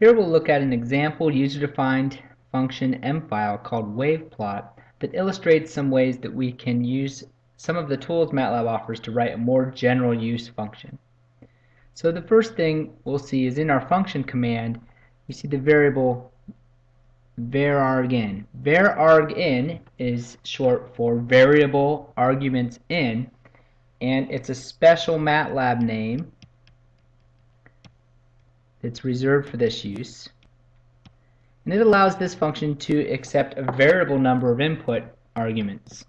Here we'll look at an example user-defined function mfile called waveplot that illustrates some ways that we can use some of the tools MATLAB offers to write a more general use function. So the first thing we'll see is in our function command you see the variable varargin. Varargin is short for variable arguments in and it's a special MATLAB name that's reserved for this use. And it allows this function to accept a variable number of input arguments,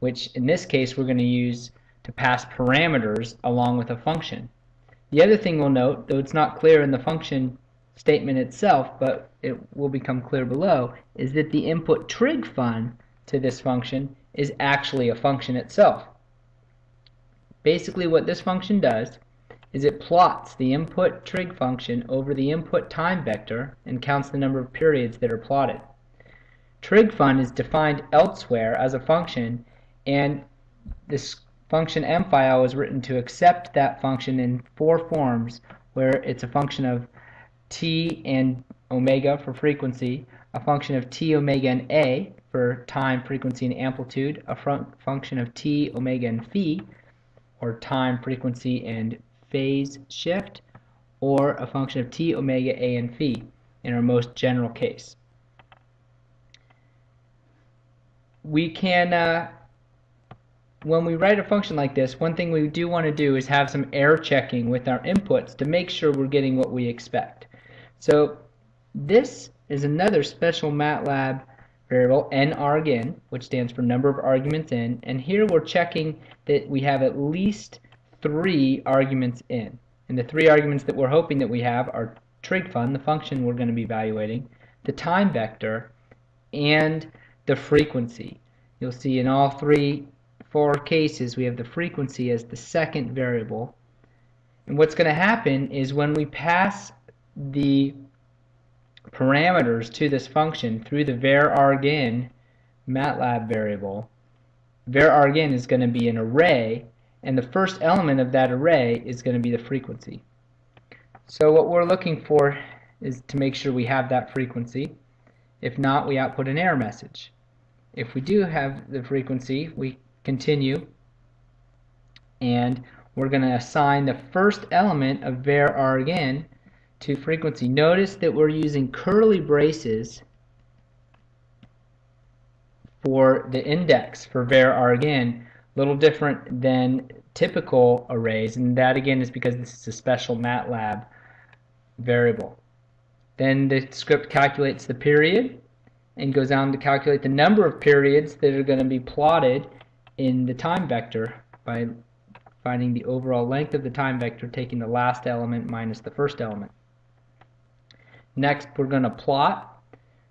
which in this case we're going to use to pass parameters along with a function. The other thing we'll note, though it's not clear in the function statement itself, but it will become clear below, is that the input trig fun to this function is actually a function itself. Basically what this function does is it plots the input trig function over the input time vector and counts the number of periods that are plotted. Trig fun is defined elsewhere as a function and this function mfile is written to accept that function in four forms where it's a function of t and omega for frequency, a function of t, omega, and a for time, frequency, and amplitude, a function of t, omega, and phi, or time, frequency, and phase shift, or a function of t, omega, a, and phi in our most general case. We can, uh, when we write a function like this, one thing we do want to do is have some error checking with our inputs to make sure we're getting what we expect. So this is another special MATLAB variable nargin, which stands for number of arguments in, and here we're checking that we have at least three arguments in. And the three arguments that we're hoping that we have are trig_fun, the function we're going to be evaluating, the time vector, and the frequency. You'll see in all three, four cases we have the frequency as the second variable. And what's going to happen is when we pass the parameters to this function through the varargin MATLAB variable, varargin is going to be an array and the first element of that array is going to be the frequency. So what we're looking for is to make sure we have that frequency. If not, we output an error message. If we do have the frequency, we continue and we're going to assign the first element of varargin to frequency. Notice that we're using curly braces for the index for varargin little different than typical arrays and that again is because this is a special MATLAB variable. Then the script calculates the period and goes on to calculate the number of periods that are going to be plotted in the time vector by finding the overall length of the time vector taking the last element minus the first element. Next we're going to plot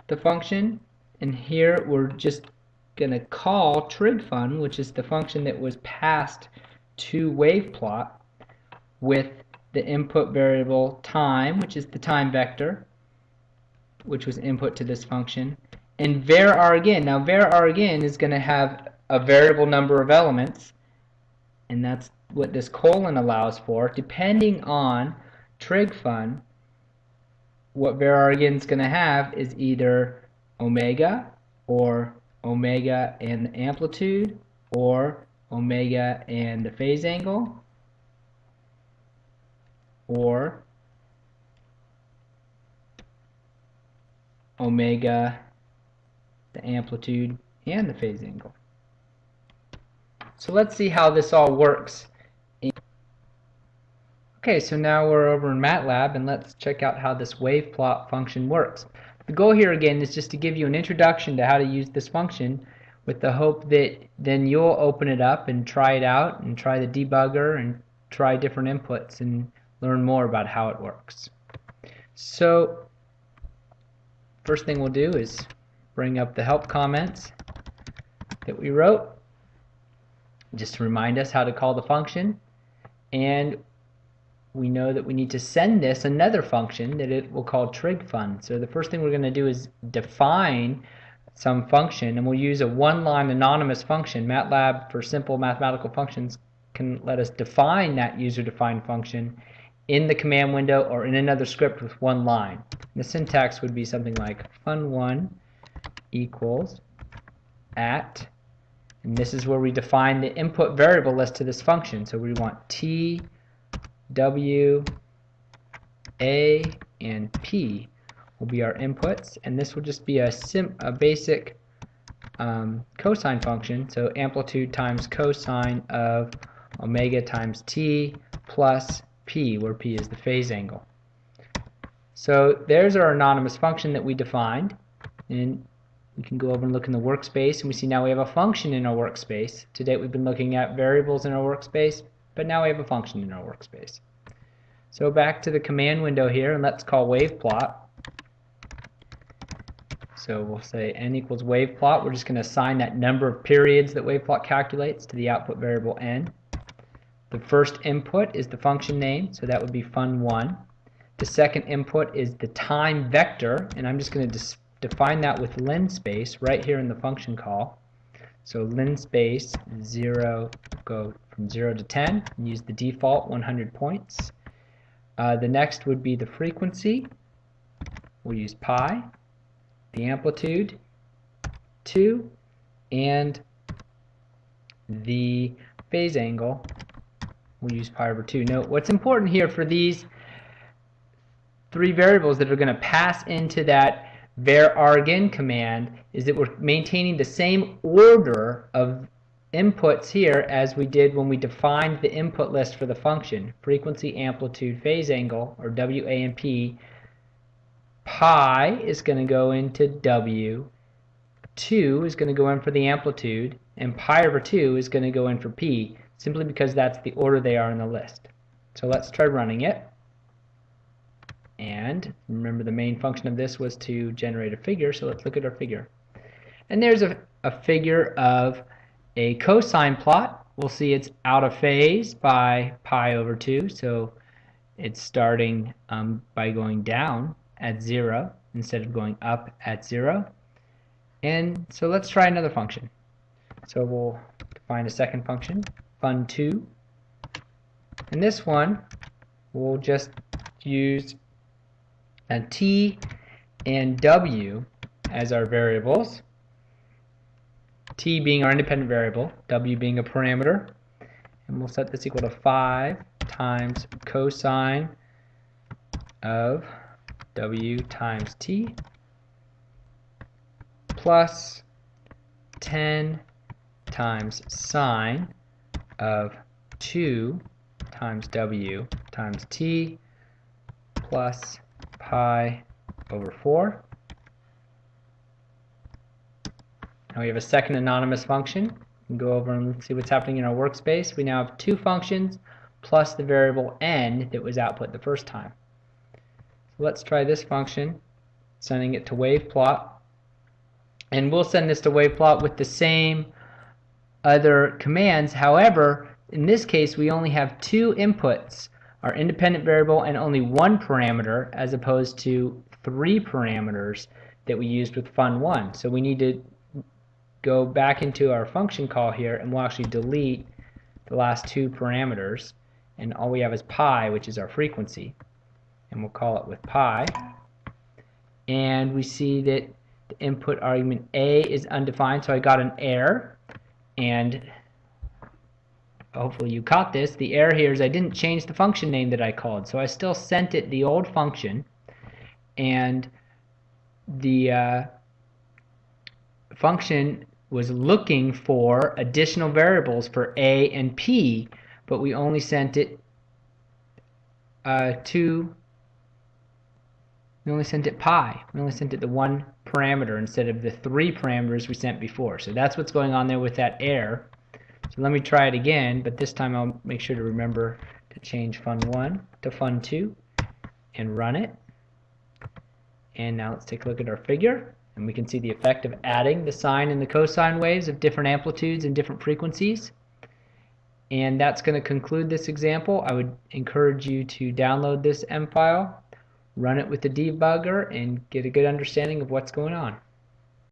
the function and here we're just going to call trigfun, which is the function that was passed to waveplot with the input variable time, which is the time vector, which was input to this function, and varargin. Now varargin is going to have a variable number of elements, and that's what this colon allows for. Depending on trigfun, what varargin is going to have is either omega or omega and the amplitude or omega and the phase angle or omega the amplitude and the phase angle. So let's see how this all works. Okay, so now we're over in MATLAB and let's check out how this wave plot function works. The goal here again is just to give you an introduction to how to use this function with the hope that then you'll open it up and try it out and try the debugger and try different inputs and learn more about how it works. So first thing we'll do is bring up the help comments that we wrote just to remind us how to call the function and we know that we need to send this another function that it will call trigfun. So the first thing we're going to do is define some function and we'll use a one-line anonymous function. MATLAB for simple mathematical functions can let us define that user-defined function in the command window or in another script with one line. The syntax would be something like fun1 equals at, and this is where we define the input variable list to this function. So we want t, w, a, and p will be our inputs, and this will just be a, sim a basic um, cosine function. So amplitude times cosine of omega times t plus p, where p is the phase angle. So there's our anonymous function that we defined. And we can go over and look in the workspace, and we see now we have a function in our workspace. To date, we've been looking at variables in our workspace, but now we have a function in our workspace. So back to the command window here, and let's call waveplot. So we'll say n equals waveplot. We're just going to assign that number of periods that waveplot calculates to the output variable n. The first input is the function name, so that would be fun1. The second input is the time vector, and I'm just going to define that with linspace right here in the function call. So linspace 0 go from 0 to 10 and use the default 100 points. Uh, the next would be the frequency. We'll use pi. The amplitude 2 and the phase angle we'll use pi over 2. Note what's important here for these three variables that are going to pass into that varargin command is that we're maintaining the same order of inputs here as we did when we defined the input list for the function. Frequency amplitude phase angle or W A and P pi is going to go into W 2 is going to go in for the amplitude and pi over 2 is going to go in for P simply because that's the order they are in the list. So let's try running it and remember the main function of this was to generate a figure, so let's look at our figure. And there's a, a figure of a cosine plot. We'll see it's out of phase by pi over 2, so it's starting um, by going down at 0 instead of going up at 0. And so let's try another function. So we'll define a second function, fun2. And this one, we'll just use and t and w as our variables. T being our independent variable w being a parameter. And we'll set this equal to 5 times cosine of w times t plus 10 times sine of 2 times w times t plus pi over 4. Now we have a second anonymous function. Go over and see what's happening in our workspace. We now have two functions plus the variable n that was output the first time. So let's try this function, sending it to waveplot. And we'll send this to waveplot with the same other commands. However, in this case, we only have two inputs our independent variable and only one parameter as opposed to three parameters that we used with fun1. So we need to go back into our function call here and we'll actually delete the last two parameters. And all we have is pi which is our frequency. And we'll call it with pi. And we see that the input argument A is undefined. So I got an error. And hopefully you caught this, the error here is I didn't change the function name that I called. So I still sent it the old function and the uh, function was looking for additional variables for A and P, but we only sent it uh, to, we only sent it pi. We only sent it the one parameter instead of the three parameters we sent before. So that's what's going on there with that error. So let me try it again, but this time I'll make sure to remember to change fun1 to fun2 and run it. And now let's take a look at our figure and we can see the effect of adding the sine and the cosine waves of different amplitudes and different frequencies. And that's going to conclude this example. I would encourage you to download this M file, run it with the debugger, and get a good understanding of what's going on.